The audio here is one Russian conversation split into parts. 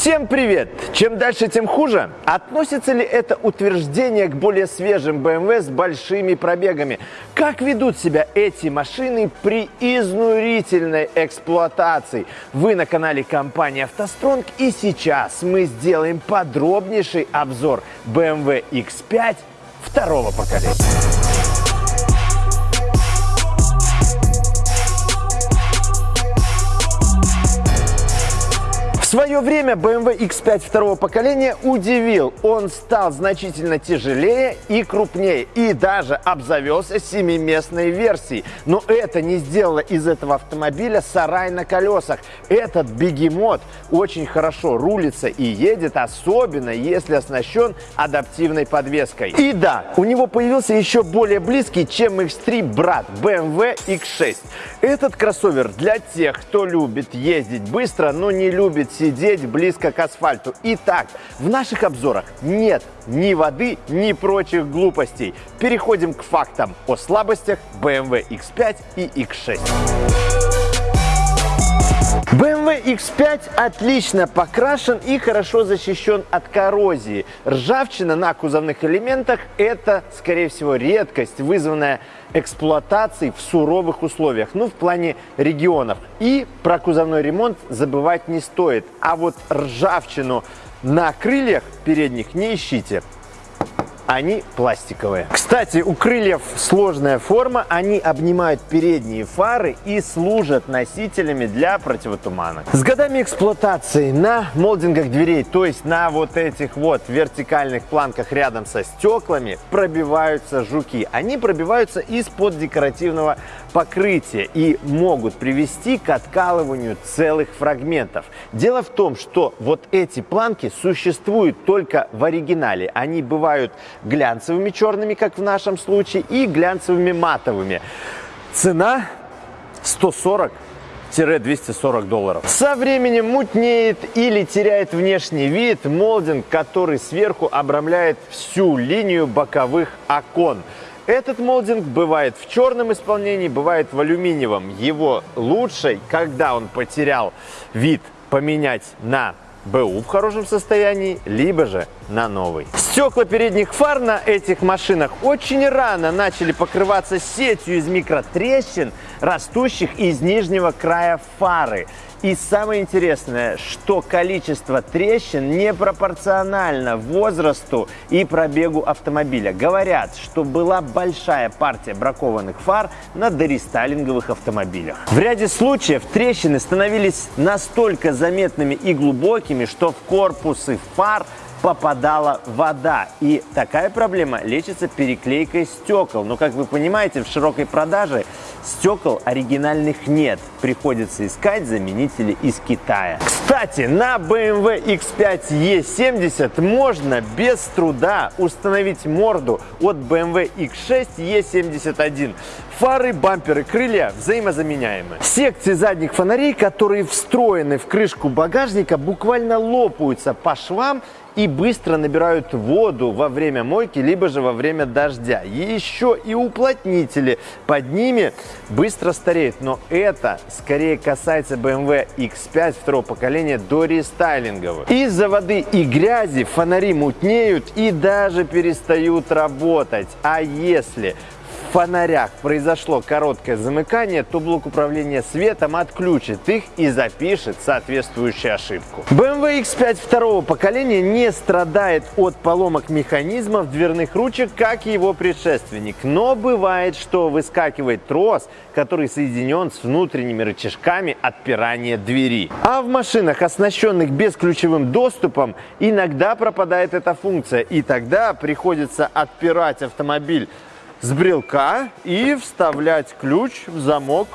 Всем привет! Чем дальше, тем хуже? Относится ли это утверждение к более свежим BMW с большими пробегами? Как ведут себя эти машины при изнурительной эксплуатации? Вы на канале компании «АвтоСтронг» и сейчас мы сделаем подробнейший обзор BMW X5 второго поколения. Свое время BMW X5 второго поколения удивил. Он стал значительно тяжелее и крупнее, и даже обзавелся семиместной версией. Но это не сделало из этого автомобиля сарай на колесах. Этот бегемот очень хорошо рулится и едет, особенно если оснащен адаптивной подвеской. И да, у него появился еще более близкий, чем X3 брат BMW X6. Этот кроссовер для тех, кто любит ездить быстро, но не любит сидеть близко к асфальту. Итак, в наших обзорах нет ни воды, ни прочих глупостей. Переходим к фактам о слабостях BMW X5 и X6. BMW X5 отлично покрашен и хорошо защищен от коррозии. Ржавчина на кузовных элементах – это, скорее всего, редкость, вызванная эксплуатацией в суровых условиях, ну, в плане регионов. И про кузовной ремонт забывать не стоит. А вот ржавчину на крыльях передних не ищите они пластиковые. Кстати, у крыльев сложная форма, они обнимают передние фары и служат носителями для противотумана. С годами эксплуатации на молдингах дверей, то есть на вот этих вот вертикальных планках рядом со стеклами, пробиваются жуки. Они пробиваются из-под декоративного покрытия и могут привести к откалыванию целых фрагментов. Дело в том, что вот эти планки существуют только в оригинале. Они бывают глянцевыми черными, как в нашем случае, и глянцевыми матовыми. Цена 140 240 долларов. Со временем мутнеет или теряет внешний вид молдинг, который сверху обрамляет всю линию боковых окон. Этот молдинг бывает в черном исполнении, бывает в алюминиевом. Его лучше, когда он потерял вид, поменять на БУ в хорошем состоянии, либо же на новый. Стекла передних фар на этих машинах очень рано начали покрываться сетью из микротрещин, растущих из нижнего края фары. И самое интересное, что количество трещин непропорционально возрасту и пробегу автомобиля. Говорят, что была большая партия бракованных фар на дорестайлинговых автомобилях. В ряде случаев трещины становились настолько заметными и глубокими, что в корпусы фар попадала вода. И такая проблема лечится переклейкой стекол. Но, как вы понимаете, в широкой продаже стекол оригинальных нет. Приходится искать заменители из Китая. Кстати, на BMW X5 E70 можно без труда установить морду от BMW X6 E71. Фары, бамперы, крылья взаимозаменяемы. Секции задних фонарей, которые встроены в крышку багажника, буквально лопаются по швам и быстро набирают воду во время мойки, либо же во время дождя. Еще и уплотнители под ними быстро стареют. Но это скорее касается BMW X5 второго поколения до рестайлинговых. Из-за воды и грязи фонари мутнеют и даже перестают работать. А если фонарях произошло короткое замыкание, то блок управления светом отключит их и запишет соответствующую ошибку. BMW X5 второго поколения не страдает от поломок механизмов дверных ручек, как и его предшественник. Но бывает, что выскакивает трос, который соединен с внутренними рычажками отпирания двери. А в машинах, оснащенных бесключевым доступом, иногда пропадает эта функция, и тогда приходится отпирать автомобиль с брелка и вставлять ключ в замок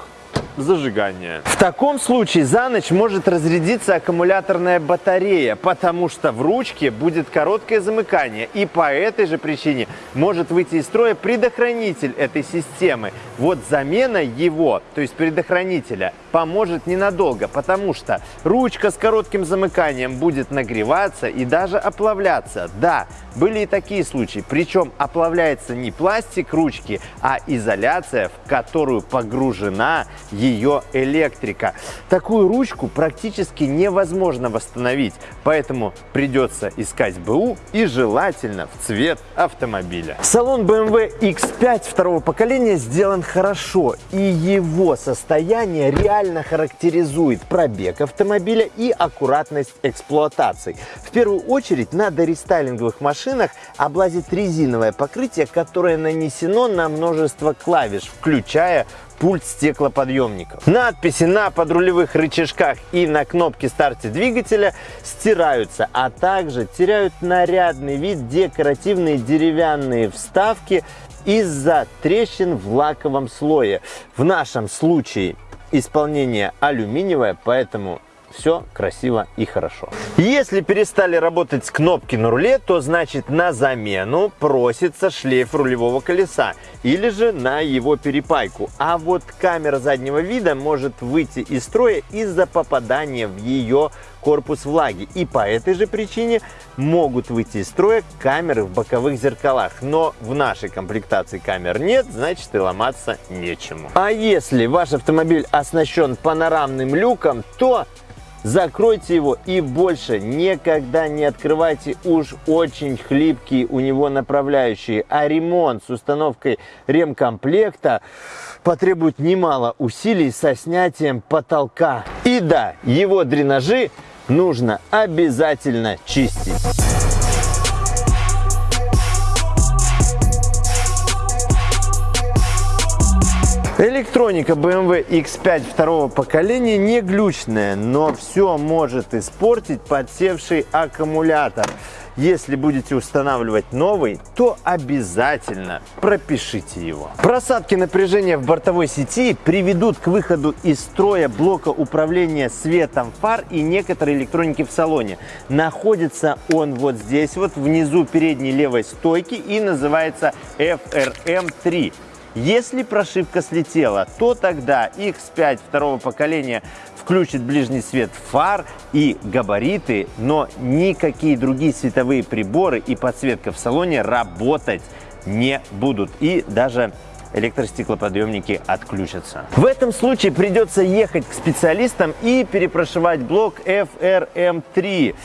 зажигания. В таком случае за ночь может разрядиться аккумуляторная батарея, потому что в ручке будет короткое замыкание. И по этой же причине может выйти из строя предохранитель этой системы. Вот замена его, то есть предохранителя, поможет ненадолго, потому что ручка с коротким замыканием будет нагреваться и даже оплавляться. Да, были и такие случаи, причем оплавляется не пластик ручки, а изоляция, в которую погружена ее электрика. Такую ручку практически невозможно восстановить, поэтому придется искать БУ и желательно в цвет автомобиля. Салон BMW X5 второго поколения сделан хорошо и его состояние реально характеризует пробег автомобиля и аккуратность эксплуатации. В первую очередь на дорестайлинговых машинах облазит резиновое покрытие, которое нанесено на множество клавиш, включая пульт стеклоподъемников. Надписи на подрулевых рычажках и на кнопке старта двигателя стираются, а также теряют нарядный вид декоративные деревянные вставки из-за трещин в лаковом слое. В нашем случае исполнение алюминиевое, поэтому все красиво и хорошо. Если перестали работать кнопки на руле, то значит на замену просится шлейф рулевого колеса или же на его перепайку. А вот камера заднего вида может выйти из строя из-за попадания в ее корпус влаги. И по этой же причине могут выйти из строя камеры в боковых зеркалах. Но в нашей комплектации камер нет, значит и ломаться нечему. А если ваш автомобиль оснащен панорамным люком, то Закройте его и больше никогда не открывайте уж очень хлипкие у него направляющие. А ремонт с установкой ремкомплекта потребует немало усилий со снятием потолка. И да, его дренажи нужно обязательно чистить. Электроника BMW X5 второго поколения не глючная, но все может испортить подсевший аккумулятор. Если будете устанавливать новый, то обязательно пропишите его. Просадки напряжения в бортовой сети приведут к выходу из строя блока управления светом фар и некоторой электроники в салоне. Находится он вот здесь, вот внизу передней левой стойки и называется FRM3. Если прошивка слетела, то тогда X5 второго поколения включит ближний свет фар и габариты, но никакие другие световые приборы и подсветка в салоне работать не будут. И даже электростеклоподъемники отключатся. В этом случае придется ехать к специалистам и перепрошивать блок FRM3.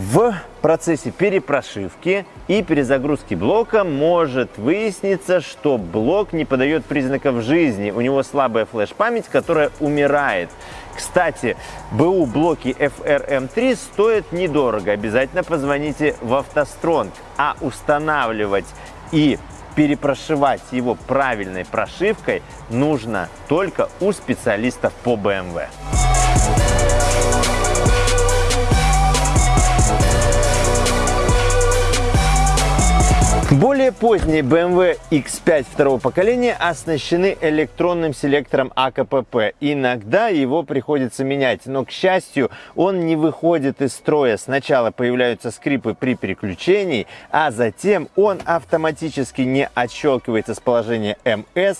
В процессе перепрошивки и перезагрузки блока может выясниться, что блок не подает признаков жизни. У него слабая флеш-память, которая умирает. Кстати, БУ блоки FRM3 стоят недорого. Обязательно позвоните в автостронг. А устанавливать и перепрошивать его правильной прошивкой нужно только у специалистов по BMW. Более поздние BMW X5 второго поколения оснащены электронным селектором АКПП. Иногда его приходится менять, но, к счастью, он не выходит из строя. Сначала появляются скрипы при переключении, а затем он автоматически не отщелкивается с положения МС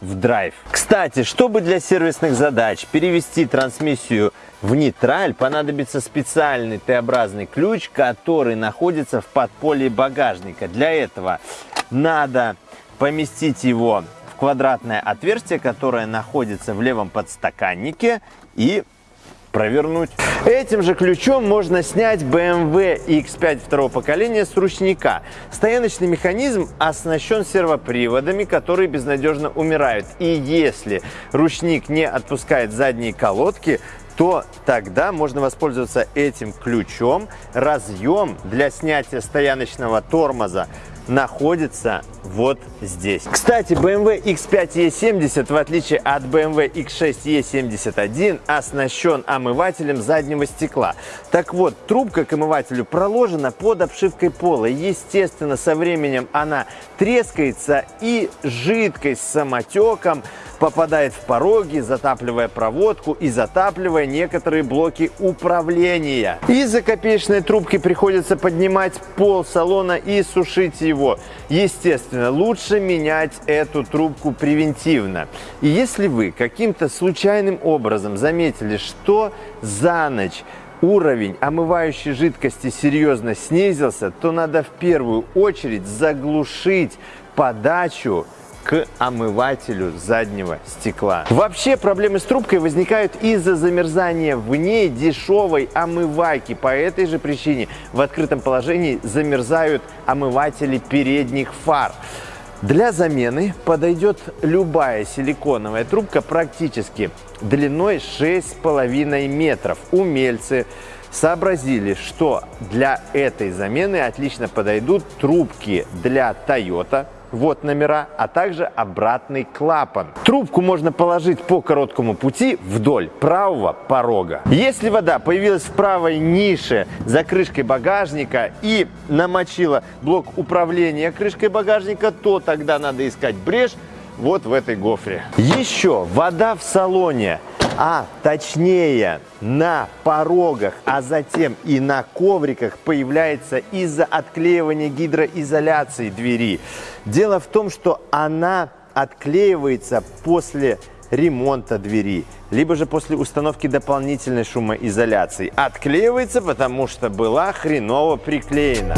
в драйв. Кстати, чтобы для сервисных задач перевести трансмиссию в нейтраль, понадобится специальный Т-образный ключ, который находится в подполье багажника. Для этого надо поместить его в квадратное отверстие, которое находится в левом подстаканнике и провернуть. Этим же ключом можно снять BMW X5 второго поколения с ручника. Стояночный механизм оснащен сервоприводами, которые безнадежно умирают. И если ручник не отпускает задние колодки, то тогда можно воспользоваться этим ключом. Разъем для снятия стояночного тормоза находится вот здесь. Кстати, BMW X5 E70, в отличие от BMW X6 E71, оснащен омывателем заднего стекла. Так вот, трубка к омывателю проложена под обшивкой пола. Естественно, со временем она трескается и жидкость с самотеком попадает в пороги, затапливая проводку и затапливая некоторые блоки управления. Из-за копеечной трубки приходится поднимать пол салона и сушить его. Естественно, лучше менять эту трубку превентивно. И если вы каким-то случайным образом заметили, что за ночь уровень омывающей жидкости серьезно снизился, то надо в первую очередь заглушить подачу к омывателю заднего стекла. Вообще проблемы с трубкой возникают из-за замерзания в ней дешевой омывайки. По этой же причине в открытом положении замерзают омыватели передних фар. Для замены подойдет любая силиконовая трубка практически длиной 6,5 метров. Умельцы сообразили, что для этой замены отлично подойдут трубки для Toyota, вот номера, а также обратный клапан. Трубку можно положить по короткому пути вдоль правого порога. Если вода появилась в правой нише за крышкой багажника и намочила блок управления крышкой багажника, то тогда надо искать брешь вот в этой гофре. Еще вода в салоне а точнее на порогах, а затем и на ковриках появляется из-за отклеивания гидроизоляции двери. Дело в том, что она отклеивается после ремонта двери, либо же после установки дополнительной шумоизоляции. Отклеивается, потому что была хреново приклеена.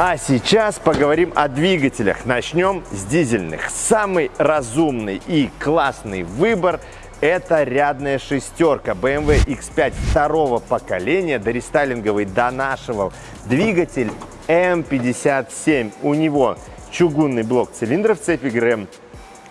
А сейчас поговорим о двигателях. Начнем с дизельных. Самый разумный и классный выбор это рядная шестерка BMW X5 второго поколения, дорестайлинговый до нашего. Двигатель M57. У него чугунный блок цилиндров цепи ГРМ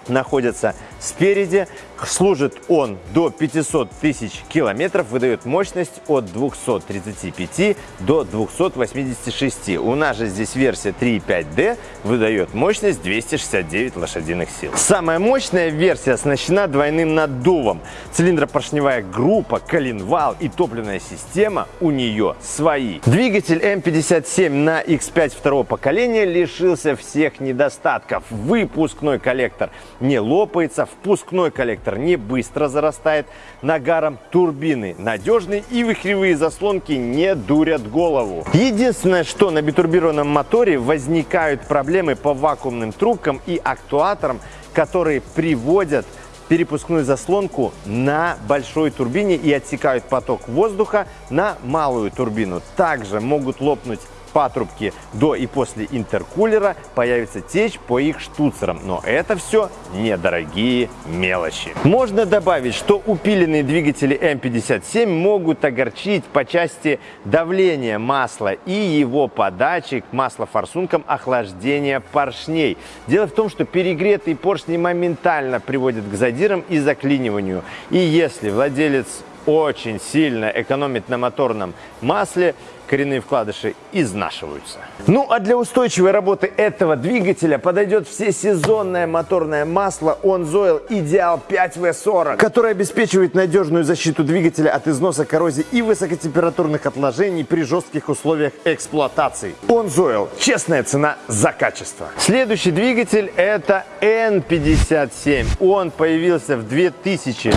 находится спереди. Служит он до 500 тысяч километров, выдает мощность от 235 до 286. У нас же здесь версия 3.5D выдает мощность 269 лошадиных сил. Самая мощная версия оснащена двойным наддувом. Цилиндропоршневая группа, коленвал и топливная система у нее свои. Двигатель М57 на X5 второго поколения лишился всех недостатков. Выпускной коллектор не лопается, впускной коллектор не быстро зарастает нагаром, турбины надежные и вихревые заслонки не дурят голову. Единственное, что на битурбированном моторе возникают проблемы по вакуумным трубкам и актуаторам, которые приводят перепускную заслонку на большой турбине и отсекают поток воздуха на малую турбину. Также могут лопнуть патрубки до и после интеркулера появится течь по их штуцерам. Но это все недорогие мелочи. Можно добавить, что упиленные двигатели М57 могут огорчить по части давления масла и его подачи к маслофорсункам охлаждения поршней. Дело в том, что перегретые поршни моментально приводят к задирам и заклиниванию. И если владелец очень сильно экономит на моторном масле, коренные вкладыши изнашиваются. Ну а для устойчивой работы этого двигателя подойдет всесезонное моторное масло OnZoil Ideal 5V40, которое обеспечивает надежную защиту двигателя от износа, коррозии и высокотемпературных отложений при жестких условиях эксплуатации. OnZoil – честная цена за качество. Следующий двигатель это N57. Он появился в 2000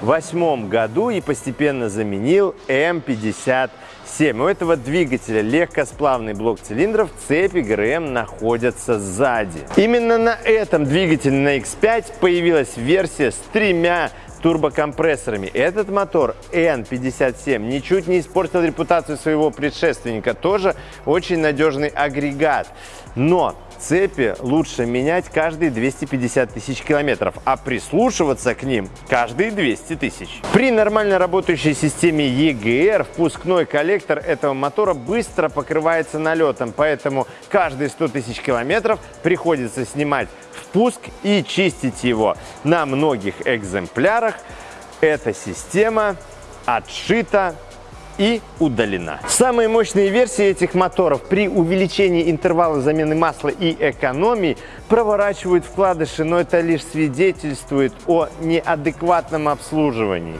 2008 году и постепенно заменил М57. У этого двигателя легкосплавный блок цилиндров, цепи ГРМ находятся сзади. Именно на этом двигателе на X5 появилась версия с тремя турбокомпрессорами. Этот мотор N57 ничуть не испортил репутацию своего предшественника. Тоже очень надежный агрегат. Но цепи лучше менять каждые 250 тысяч километров, а прислушиваться к ним каждые 200 тысяч. При нормально работающей системе EGR впускной коллектор этого мотора быстро покрывается налетом, поэтому каждые 100 тысяч километров приходится снимать впуск и чистить его. На многих экземплярах эта система отшита и удалена. Самые мощные версии этих моторов при увеличении интервала замены масла и экономии проворачивают вкладыши, но это лишь свидетельствует о неадекватном обслуживании.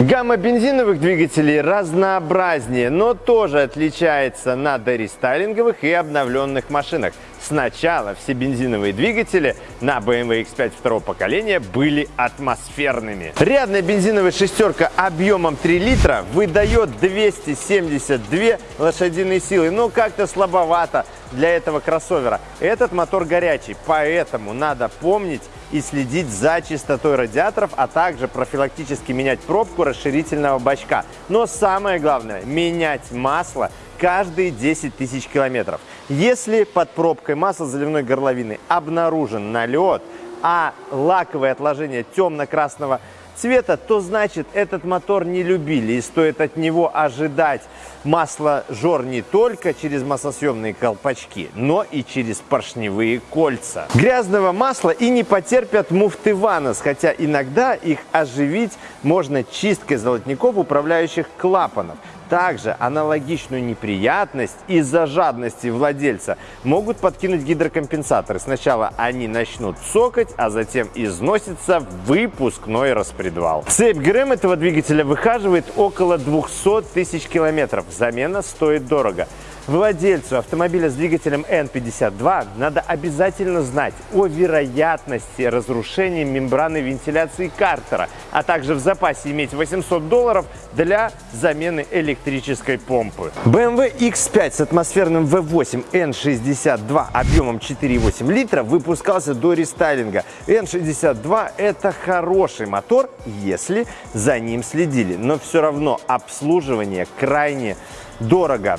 Гамма бензиновых двигателей разнообразнее, но тоже отличается на дорестайлинговых и обновленных машинах. Сначала все бензиновые двигатели на BMW X5 второго поколения были атмосферными. Рядная бензиновая шестерка объемом 3 литра выдает 272 лошадиные силы, но как-то слабовато для этого кроссовера. Этот мотор горячий, поэтому надо помнить и следить за чистотой радиаторов, а также профилактически менять пробку расширительного бачка. Но самое главное – менять масло каждые 10 тысяч километров. Если под пробкой масла заливной горловины обнаружен налет, а лаковое отложение темно-красного цвета, то значит этот мотор не любили и стоит от него ожидать масло жор не только через маслосъемные колпачки, но и через поршневые кольца. Грязного масла и не потерпят муфты Ванос, хотя иногда их оживить можно чисткой золотников, управляющих клапанов. Также аналогичную неприятность из-за жадности владельца могут подкинуть гидрокомпенсаторы. Сначала они начнут сокать, а затем износится выпускной распредвал. Цепь ГРМ этого двигателя выхаживает около 200 тысяч километров. Замена стоит дорого. Владельцу автомобиля с двигателем N52 надо обязательно знать о вероятности разрушения мембраны вентиляции картера, а также в запасе иметь 800 долларов для замены электрической помпы. BMW X5 с атмосферным V8 N62 объемом 4,8 литра выпускался до рестайлинга. N62 это хороший мотор, если за ним следили, но все равно обслуживание крайне дорого.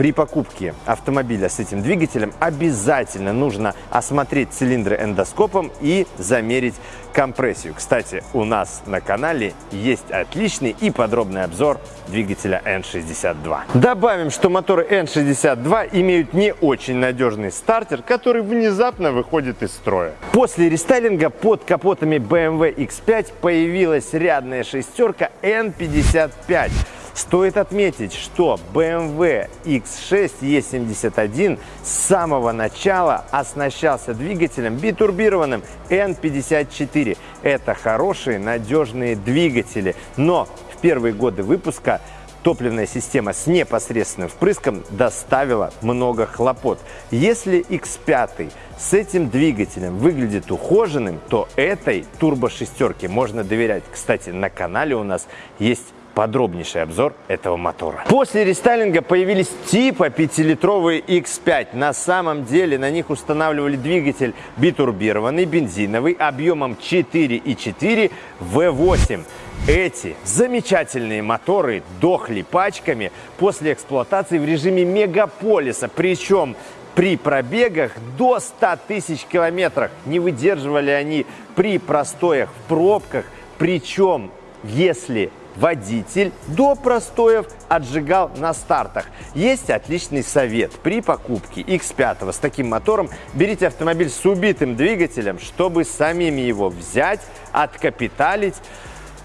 При покупке автомобиля с этим двигателем обязательно нужно осмотреть цилиндры эндоскопом и замерить компрессию. Кстати, у нас на канале есть отличный и подробный обзор двигателя N62. Добавим, что моторы N62 имеют не очень надежный стартер, который внезапно выходит из строя. После рестайлинга под капотами BMW X5 появилась рядная шестерка N55 Стоит отметить, что BMW X6 E71 с самого начала оснащался двигателем битурбированным N54. Это хорошие, надежные двигатели, но в первые годы выпуска топливная система с непосредственным впрыском доставила много хлопот. Если X5 с этим двигателем выглядит ухоженным, то этой турбо-шестерке можно доверять. Кстати, на канале у нас есть подробнейший обзор этого мотора. После рестайлинга появились типа 5-литровые X5. На самом деле на них устанавливали двигатель битурбированный, бензиновый, объемом 4,4 V8. Эти замечательные моторы дохли пачками после эксплуатации в режиме мегаполиса. Причем при пробегах до 100 тысяч километров. Не выдерживали они при простоях в пробках. Причем, если водитель до простоев отжигал на стартах. Есть отличный совет. При покупке X5 с таким мотором берите автомобиль с убитым двигателем, чтобы самим его взять, откапиталить,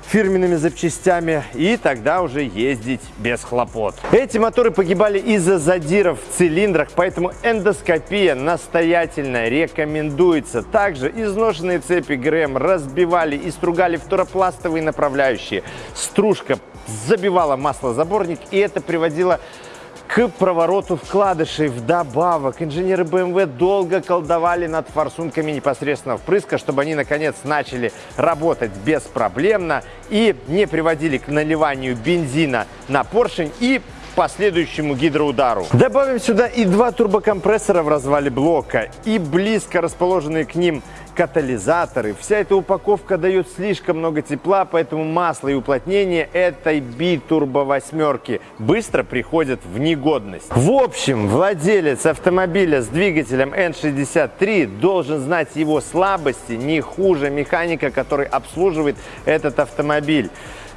фирменными запчастями и тогда уже ездить без хлопот. Эти моторы погибали из-за задиров в цилиндрах, поэтому эндоскопия настоятельно рекомендуется. Также изношенные цепи ГРМ разбивали и стругали фторопластовые направляющие. Стружка забивала маслозаборник и это приводило провороту вкладышей. Вдобавок, инженеры BMW долго колдовали над форсунками непосредственно впрыска, чтобы они, наконец, начали работать беспроблемно и не приводили к наливанию бензина на поршень и последующему гидроудару. Добавим сюда и два турбокомпрессора в развале блока и близко расположенные к ним катализаторы. Вся эта упаковка дает слишком много тепла, поэтому масло и уплотнение этой битурбо восьмерки быстро приходят в негодность. В общем, владелец автомобиля с двигателем N63 должен знать его слабости не хуже механика, который обслуживает этот автомобиль.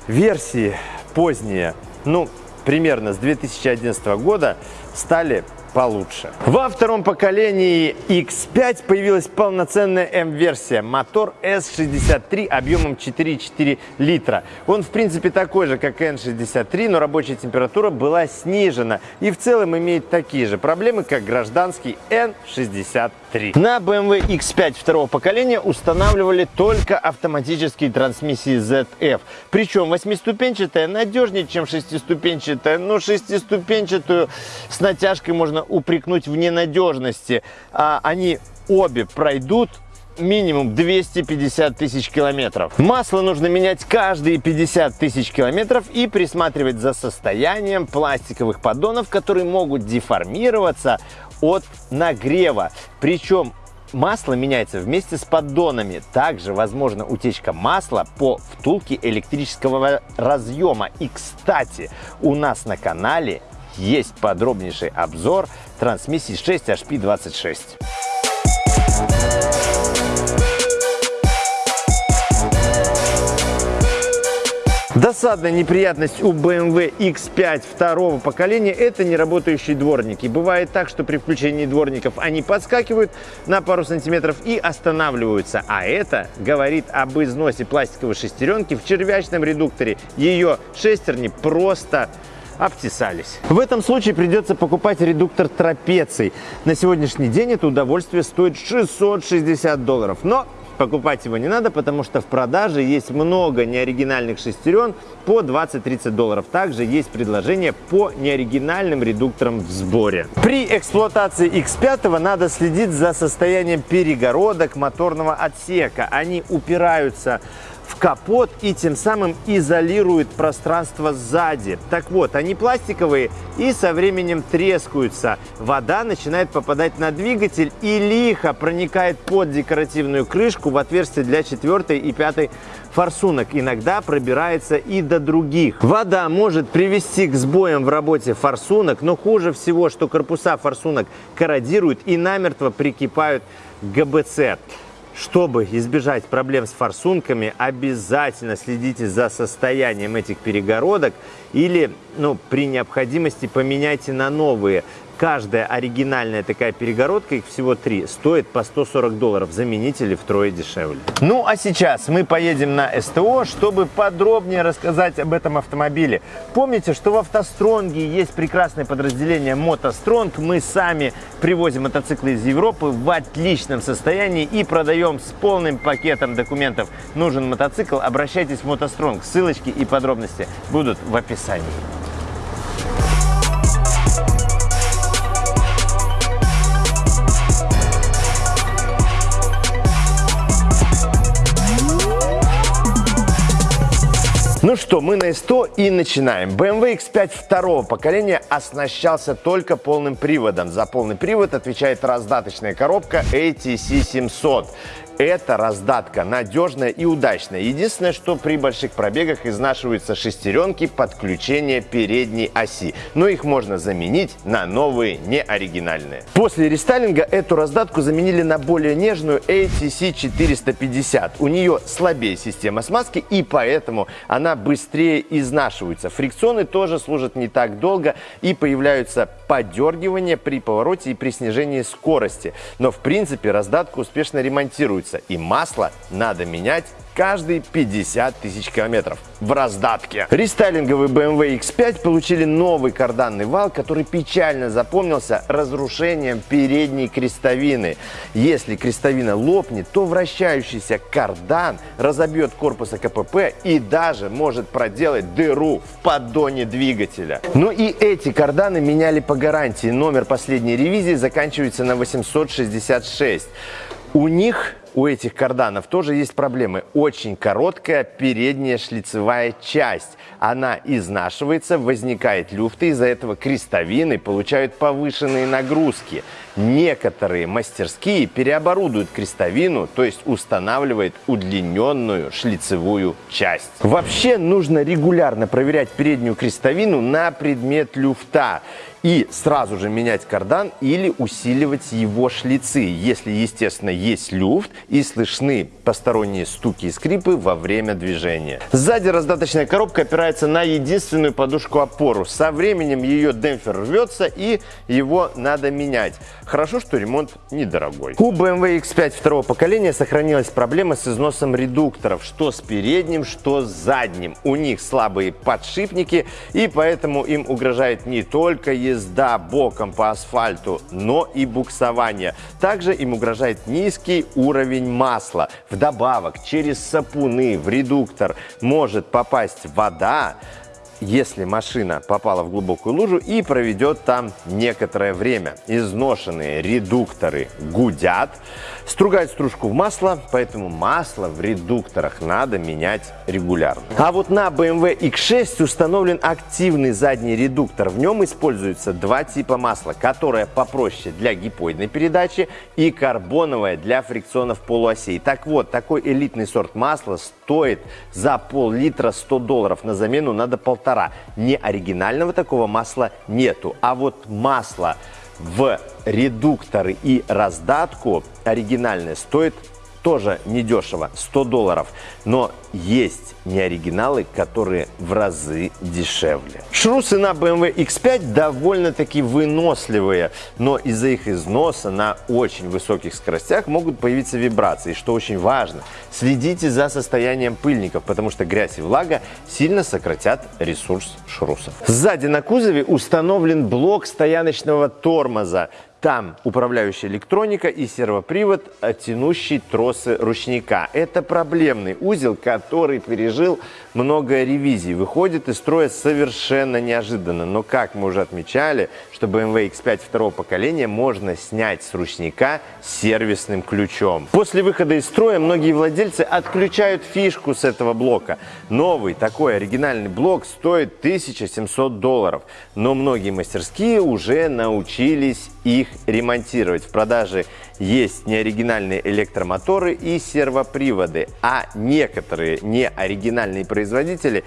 Версии поздние, ну, примерно с 2011 года, стали получше. Во втором поколении X5 появилась полноценная M-версия. Мотор S63 объемом 4,4 литра. Он в принципе такой же, как N63, но рабочая температура была снижена. И в целом имеет такие же проблемы, как гражданский N63. На BMW X5 второго поколения устанавливали только автоматические трансмиссии ZF. Причем восьмиступенчатая надежнее, чем шестиступенчатая. Но шестиступенчатую с натяжкой можно можно упрекнуть в ненадежности. А они обе пройдут минимум 250 тысяч километров. Масло нужно менять каждые 50 тысяч километров и присматривать за состоянием пластиковых поддонов, которые могут деформироваться от нагрева. Причем Масло меняется вместе с поддонами. Также возможна утечка масла по втулке электрического разъема. И, кстати, у нас на канале есть подробнейший обзор трансмиссии 6HP26. Досадная неприятность у BMW X5 второго поколения – это неработающие дворники. Бывает так, что при включении дворников они подскакивают на пару сантиметров и останавливаются. А это говорит об износе пластиковой шестеренки в червячном редукторе. Ее шестерни просто обтесались. В этом случае придется покупать редуктор трапеций. На сегодняшний день это удовольствие стоит 660 долларов. Но покупать его не надо, потому что в продаже есть много неоригинальных шестерен по 20-30 долларов. Также есть предложение по неоригинальным редукторам в сборе. При эксплуатации X5 надо следить за состоянием перегородок моторного отсека. Они упираются в капот и тем самым изолирует пространство сзади. Так вот, они пластиковые и со временем трескаются. Вода начинает попадать на двигатель и лихо проникает под декоративную крышку в отверстие для четвертой и пятой форсунок. Иногда пробирается и до других. Вода может привести к сбоям в работе форсунок, но хуже всего, что корпуса форсунок корродируют и намертво прикипают к ГБЦ. Чтобы избежать проблем с форсунками, обязательно следите за состоянием этих перегородок или ну, при необходимости поменяйте на новые. Каждая оригинальная такая перегородка, их всего три, стоит по 140 долларов. Заменители втрое дешевле. Ну а сейчас мы поедем на СТО, чтобы подробнее рассказать об этом автомобиле. Помните, что в автостронге есть прекрасное подразделение мотостронг. Мы сами привозим мотоциклы из Европы в отличном состоянии и продаем с полным пакетом документов. Нужен мотоцикл, обращайтесь в мотостронг. Ссылочки и подробности будут в описании. Ну что, мы на СТО и начинаем. BMW X5 второго поколения оснащался только полным приводом. За полный привод отвечает раздаточная коробка ATC 700. Эта раздатка надежная и удачная. Единственное, что при больших пробегах изнашиваются шестеренки подключения передней оси. Но их можно заменить на новые, неоригинальные. После рестайлинга эту раздатку заменили на более нежную ATC 450. У нее слабее система смазки и поэтому она быстрее изнашивается. Фрикционы тоже служат не так долго и появляются подергивания при повороте и при снижении скорости. Но в принципе раздатка успешно ремонтируется используется, и масло надо менять каждые 50 тысяч километров в раздатке. Рестайлинговый BMW X5 получили новый карданный вал, который печально запомнился разрушением передней крестовины. Если крестовина лопнет, то вращающийся кардан разобьет корпус КПП и даже может проделать дыру в поддоне двигателя. Ну и эти карданы меняли по гарантии. Номер последней ревизии заканчивается на 866. У них у этих карданов тоже есть проблемы. Очень короткая передняя шлицевая часть. Она изнашивается, возникает люфты, из-за этого крестовины получают повышенные нагрузки. Некоторые мастерские переоборудуют крестовину, то есть устанавливают удлиненную шлицевую часть. Вообще нужно регулярно проверять переднюю крестовину на предмет люфта и сразу же менять кардан или усиливать его шлицы, если, естественно, есть люфт и слышны посторонние стуки и скрипы во время движения. Сзади раздаточная коробка опирается на единственную подушку-опору. Со временем ее демпфер рвется и его надо менять. Хорошо, что ремонт недорогой. У BMW X5 второго поколения сохранилась проблема с износом редукторов, что с передним, что с задним. У них слабые подшипники, и поэтому им угрожает не только езда боком по асфальту, но и буксование. Также им угрожает низкий уровень масла. Вдобавок, через сапуны в редуктор может попасть вода, если машина попала в глубокую лужу и проведет там некоторое время. Изношенные редукторы гудят, стругают стружку в масло, поэтому масло в редукторах надо менять регулярно. А вот на BMW X6 установлен активный задний редуктор. В нем используются два типа масла, которое попроще для гипоидной передачи и карбоновое для фрикционов полуосей. Так вот, такой элитный сорт масла стоит за пол-литра 100 долларов. На замену надо полтора. Не оригинального такого масла нету. А вот масло в редукторы и раздатку оригинальное стоит тоже недешево, 100 долларов. Но есть неоригиналы, которые в разы дешевле. Шрусы на BMW X5 довольно-таки выносливые, но из-за их износа на очень высоких скоростях могут появиться вибрации. Что очень важно, следите за состоянием пыльников, потому что грязь и влага сильно сократят ресурс шрусов. Сзади на кузове установлен блок стояночного тормоза. Там управляющая электроника и сервопривод, тянущий тросы ручника. Это проблемный узел, который пережил много ревизий. Выходит из строя совершенно неожиданно. Но, как мы уже отмечали, что BMW X5 второго поколения можно снять с ручника сервисным ключом. После выхода из строя многие владельцы отключают фишку с этого блока. Новый такой оригинальный блок стоит 1700 долларов. Но многие мастерские уже научились их ремонтировать. В продаже есть неоригинальные электромоторы и сервоприводы, а некоторые неоригинальные производители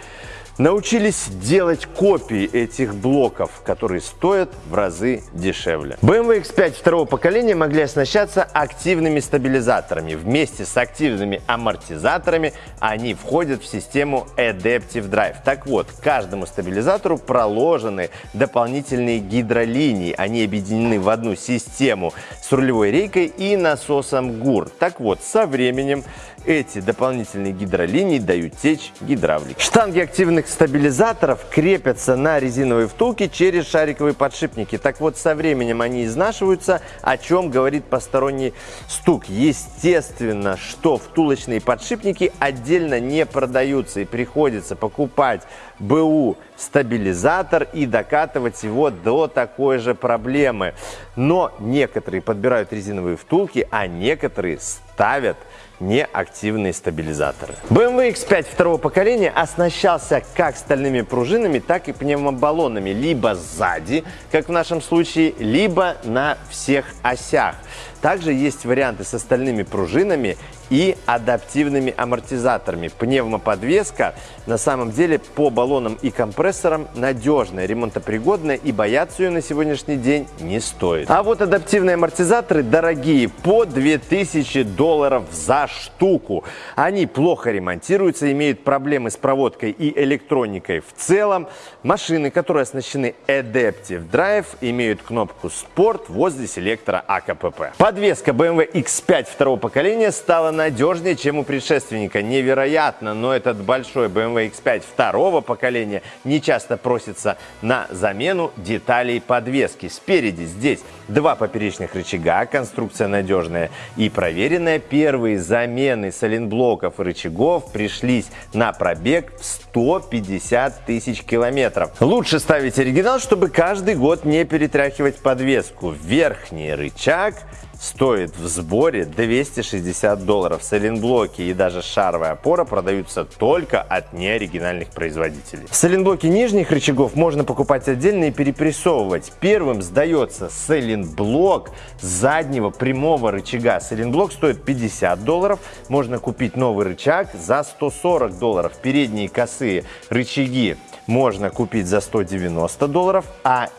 научились делать копии этих блоков, которые стоят в разы дешевле. BMW X5 второго поколения могли оснащаться активными стабилизаторами. Вместе с активными амортизаторами они входят в систему Adaptive Drive. Так вот, каждому стабилизатору проложены дополнительные гидролинии. Они объединены в одну систему с рулевой рейкой и насосом ГУР. Так вот, со временем эти дополнительные гидролинии дают течь гидравлики. Штанги активных стабилизаторов крепятся на резиновые втулки через шариковые подшипники. Так вот, со временем они изнашиваются, о чем говорит посторонний стук. Естественно, что втулочные подшипники отдельно не продаются и приходится покупать БУ стабилизатор и докатывать его до такой же проблемы. Но некоторые подбирают резиновые втулки, а некоторые ставят неактивные стабилизаторы. BMW X5 второго поколения оснащался как стальными пружинами, так и пневмобаллонами, либо сзади, как в нашем случае, либо на всех осях. Также есть варианты с остальными пружинами и адаптивными амортизаторами. Пневмоподвеска на самом деле по баллонам и компрессорам надежная, ремонтопригодная и бояться ее на сегодняшний день не стоит. А вот адаптивные амортизаторы дорогие, по 2000 долларов за штуку. Они плохо ремонтируются, имеют проблемы с проводкой и электроникой в целом. Машины, которые оснащены Adaptive Drive, имеют кнопку Sport возле селектора АКПП. Подвеска BMW X5 второго поколения стала надежнее, чем у предшественника. Невероятно, но этот большой BMW X5 второго поколения не часто просится на замену деталей подвески. Спереди здесь два поперечных рычага, конструкция надежная и проверенная. Первые замены соленблоков и рычагов пришлись на пробег в 150 тысяч километров. Лучше ставить оригинал, чтобы каждый год не перетряхивать подвеску. Верхний рычаг стоит в сборе 260 долларов. Соленблоки и даже шаровая опора продаются только от неоригинальных производителей. Соленблоки нижних рычагов можно покупать отдельно и перепрессовывать. Первым сдается соленблок заднего прямого рычага. Соленблок стоит 50 долларов. Можно купить новый рычаг за 140 долларов. Передние косые рычаги можно купить за 190 долларов, а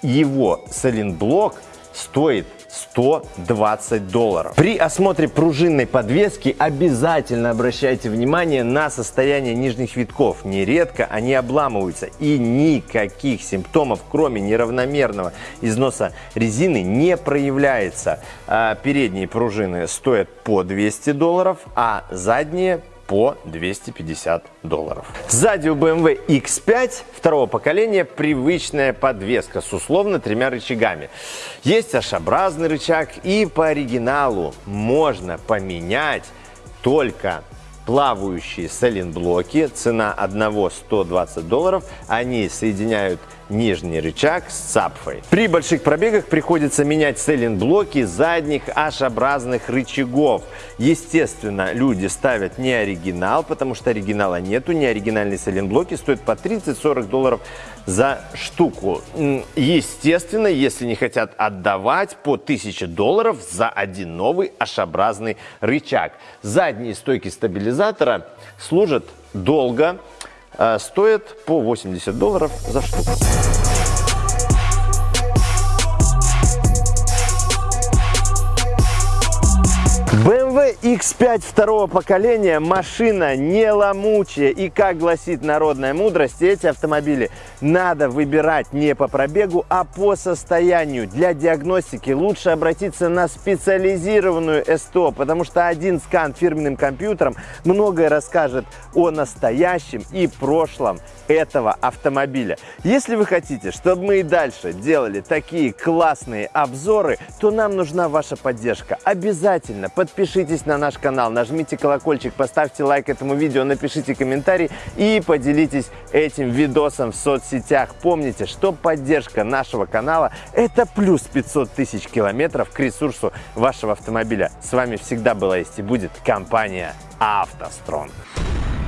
его соленблок стоит 120 долларов. При осмотре пружинной подвески обязательно обращайте внимание на состояние нижних витков. Нередко они обламываются и никаких симптомов, кроме неравномерного износа резины, не проявляется. А передние пружины стоят по 200 долларов, а задние по 250 долларов. Сзади у BMW X5 второго поколения привычная подвеска с условно тремя рычагами. Есть H-образный рычаг и по оригиналу можно поменять только плавающие сайлентблоки. Цена одного 120 долларов. Они соединяют нижний рычаг с цапфой. При больших пробегах приходится менять сайлентблоки задних H-образных рычагов. Естественно, люди ставят не оригинал, потому что оригинала нету. Неоригинальные сайлентблоки стоят по 30-40 долларов за штуку. Естественно, если не хотят отдавать по 1000 долларов за один новый H-образный рычаг. Задние стойки стабилизатора служат долго, стоят по 80 долларов за штуку. BMW X5 второго поколения машина не ломучая и как гласит народная мудрость, эти автомобили надо выбирать не по пробегу, а по состоянию. Для диагностики лучше обратиться на специализированную СТО, потому что один скан фирменным компьютером многое расскажет о настоящем и прошлом этого автомобиля. Если вы хотите, чтобы мы и дальше делали такие классные обзоры, то нам нужна ваша поддержка. Обязательно подпишитесь на наш канал, нажмите колокольчик, поставьте лайк этому видео, напишите комментарий и поделитесь этим видосом в соцсетях. Помните, что поддержка нашего канала – это плюс 500 тысяч километров к ресурсу вашего автомобиля. С вами всегда была есть и будет компания «АвтоСтронг».